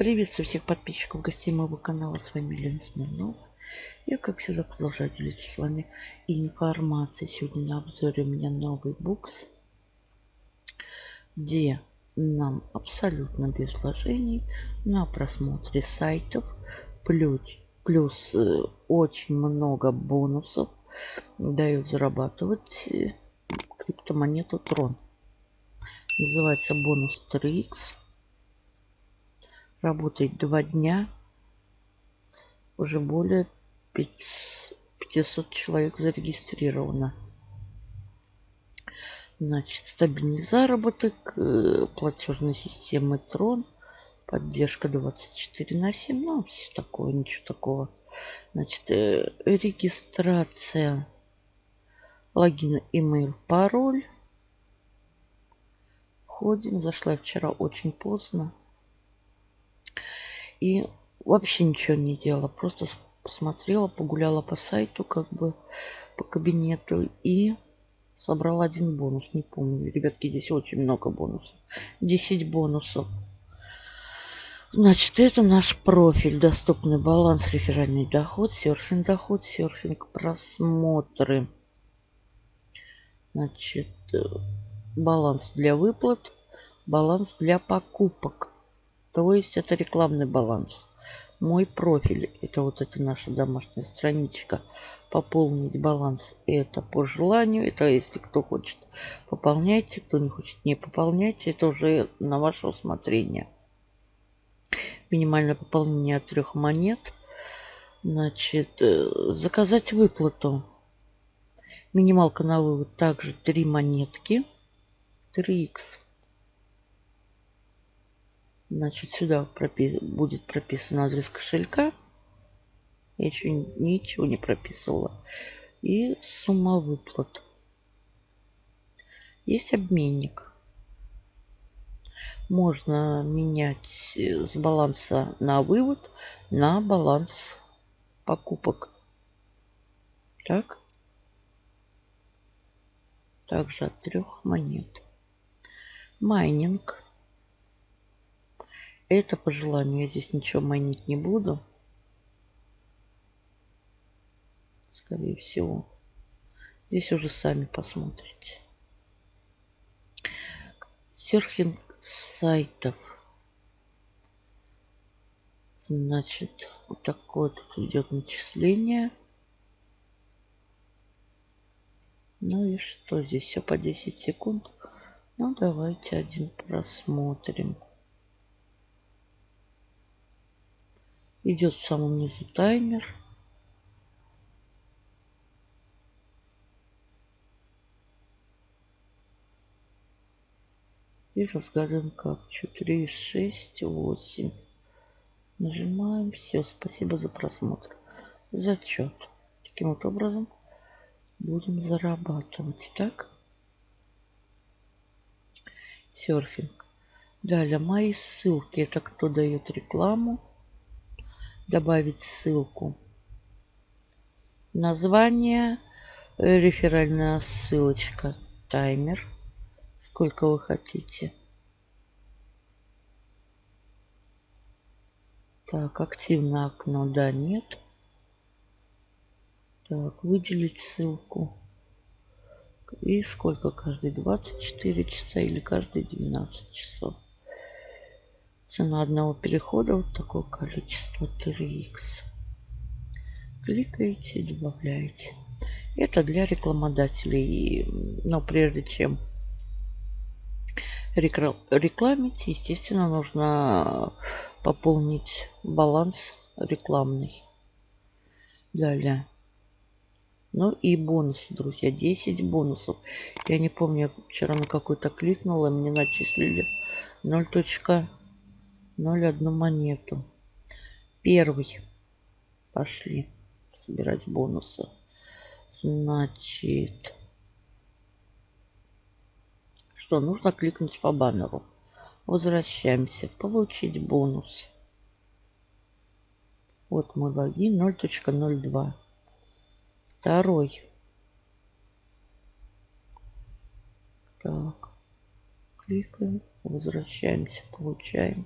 Приветствую всех подписчиков, гостей моего канала. С вами Елена Смирнова. Я, как всегда, продолжаю делиться с вами информацией. Сегодня на обзоре у меня новый букс, где нам абсолютно без вложений на просмотре сайтов плюс, плюс э, очень много бонусов дают зарабатывать э, криптомонету Трон. Называется бонус 3x работает два дня. Уже более 500 человек зарегистрировано. Значит, стабильный заработок, э, платежной системы Трон, поддержка 24 на 7, ну, все такое, ничего такого. Значит, э, регистрация, логин, имейл, пароль. Входим, зашла вчера очень поздно. И вообще ничего не делала. Просто посмотрела, погуляла по сайту, как бы по кабинету и собрала один бонус. Не помню. Ребятки, здесь очень много бонусов. 10 бонусов. Значит, это наш профиль. Доступный баланс, реферальный доход, серфинг доход, серфинг просмотры. Значит, э, баланс для выплат, баланс для покупок. То есть это рекламный баланс. Мой профиль, это вот эта наша домашняя страничка. Пополнить баланс, это по желанию. Это если кто хочет, пополняйте. Кто не хочет, не пополняйте. Это уже на ваше усмотрение. Минимальное пополнение трех монет. Значит, э, заказать выплату. Минималка на вывод также 3 монетки. 3х. Значит, сюда пропис... будет прописан адрес кошелька. Я еще ничего не прописывала. И сумма выплат. Есть обменник. Можно менять с баланса на вывод на баланс покупок. Так. Также от трех монет. Майнинг. Это по желанию. Я здесь ничего майнить не буду. Скорее всего. Здесь уже сами посмотрите. Серфинг сайтов. Значит, вот такое тут идет начисление. Ну и что здесь? Все по 10 секунд. Ну, давайте один просмотрим. Идет в самом низу таймер. И разгадываем капчу. 3, 6, 8. Нажимаем. Все. Спасибо за просмотр. Зачет. Таким вот образом будем зарабатывать. Так. Серфинг. Далее мои ссылки. Это кто дает рекламу добавить ссылку. Название, э, реферальная ссылочка, таймер, сколько вы хотите. Так, активное окно, да, нет. Так, выделить ссылку. И сколько каждые 24 часа или каждые 12 часов. Цена одного перехода вот такое количество 3х. Кликаете, добавляете. Это для рекламодателей. Но прежде чем рекламить, естественно, нужно пополнить баланс рекламный. Далее. Ну и бонусы, друзья. 10 бонусов. Я не помню, вчера на какой-то кликнула, мне начислили 0. 0,1 монету. Первый. Пошли собирать бонусы. Значит, что нужно кликнуть по баннеру. Возвращаемся. Получить бонус. Вот мой логин 0.02. Второй. Так. Кликаем. Возвращаемся. Получаем.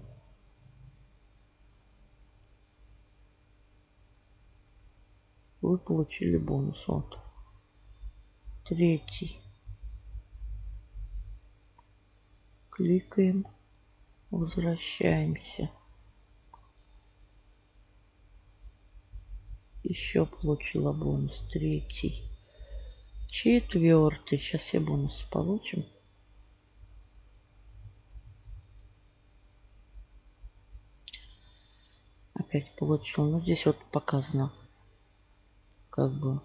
Вы получили бонус. Вот. Третий. Кликаем. Возвращаемся. Еще получила бонус. Третий. Четвертый. Сейчас все бонусы получим. Опять получил. Ну, здесь вот показано. Как бы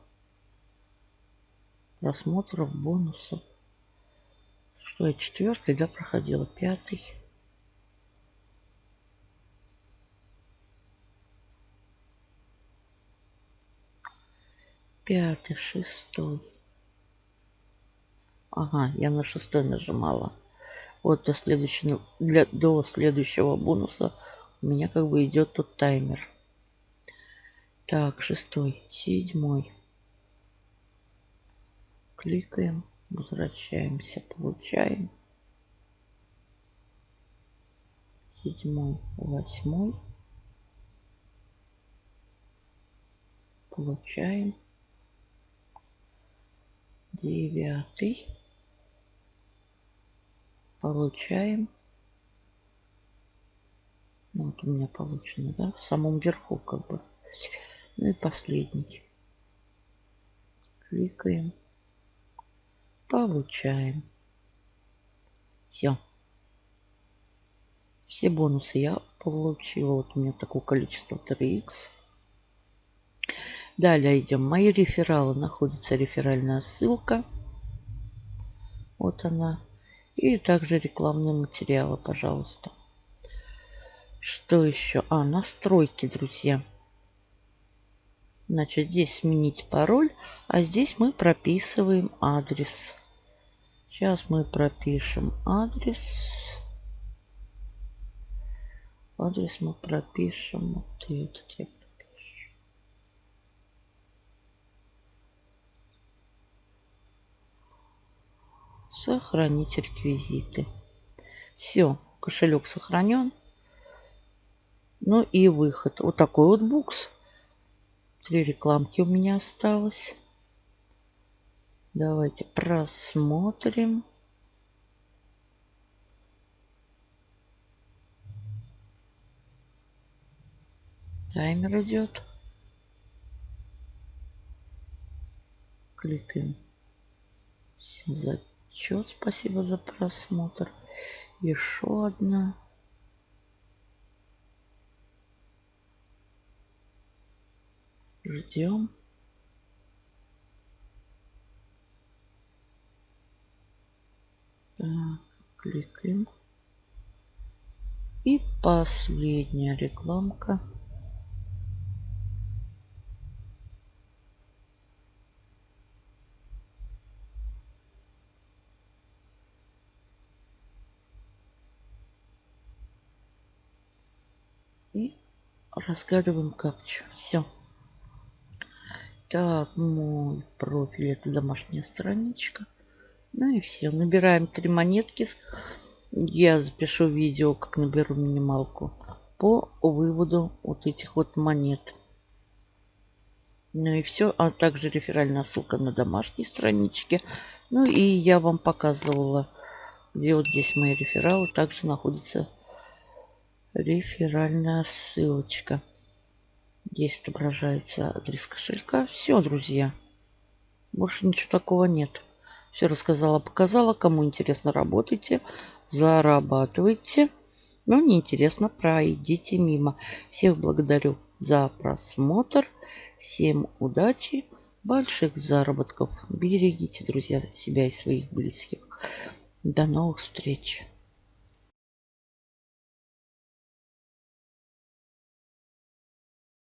просмотров, бонусов. Что я четвертый, да, проходила. Пятый. Пятый, шестой. Ага, я на шестой нажимала. Вот до следующего, для, до следующего бонуса у меня как бы идет тут таймер. Так, шестой, седьмой. Кликаем, возвращаемся, получаем. Седьмой, восьмой. Получаем. Девятый. Получаем. Ну, вот у меня получено, да? В самом верху как бы. Ну и последний. Кликаем. Получаем. Все. Все бонусы я получила. Вот у меня такое количество 3х. Далее идем. Мои рефералы. Находится реферальная ссылка. Вот она. И также рекламные материалы, пожалуйста. Что еще? А, настройки, друзья. Значит, здесь сменить пароль, а здесь мы прописываем адрес. Сейчас мы пропишем адрес. Адрес мы пропишем. Вот этот я пропишу. Сохранить реквизиты. Все, кошелек сохранен. Ну и выход. Вот такой вот букс. Три рекламки у меня осталось. Давайте просмотрим. Таймер идет. Кликаем. Всем зачет. Спасибо за просмотр. Еще одна. Ждем. Так, кликаем. И последняя рекламка. И разгадываем капчу. Все. Так, мой профиль это домашняя страничка. Ну и все. Набираем три монетки. Я запишу видео, как наберу минималку по выводу вот этих вот монет. Ну и все. А также реферальная ссылка на домашней страничке. Ну и я вам показывала, где вот здесь мои рефералы. Также находится реферальная ссылочка. Здесь отображается адрес кошелька. Все, друзья. Больше ничего такого нет. Все рассказала, показала. Кому интересно, работайте, зарабатывайте. Но неинтересно, пройдите мимо. Всех благодарю за просмотр. Всем удачи, больших заработков. Берегите, друзья, себя и своих близких. До новых встреч.